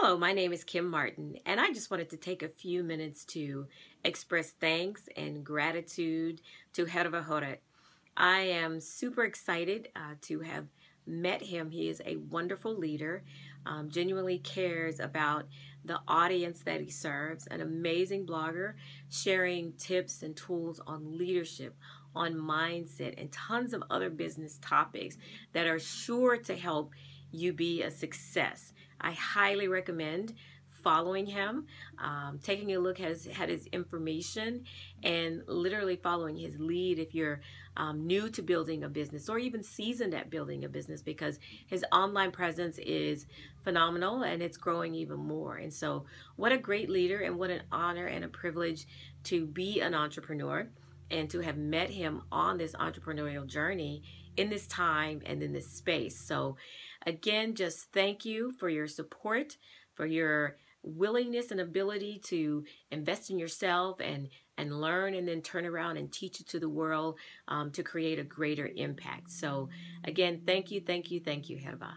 Hello, my name is Kim Martin, and I just wanted to take a few minutes to express thanks and gratitude to Herva Horet. I am super excited uh, to have met him. He is a wonderful leader, um, genuinely cares about the audience that he serves, an amazing blogger sharing tips and tools on leadership, on mindset, and tons of other business topics that are sure to help you be a success. I highly recommend following him, um, taking a look at his, at his, information, and literally following his lead if you're um, new to building a business or even seasoned at building a business because his online presence is phenomenal and it's growing even more. And so, what a great leader, and what an honor and a privilege to be an entrepreneur and to have met him on this entrepreneurial journey in this time and in this space. So, again, just thank you for your support, for your willingness and ability to invest in yourself and and learn and then turn around and teach it to the world um, to create a greater impact. So again, thank you, thank you, thank you, Herva.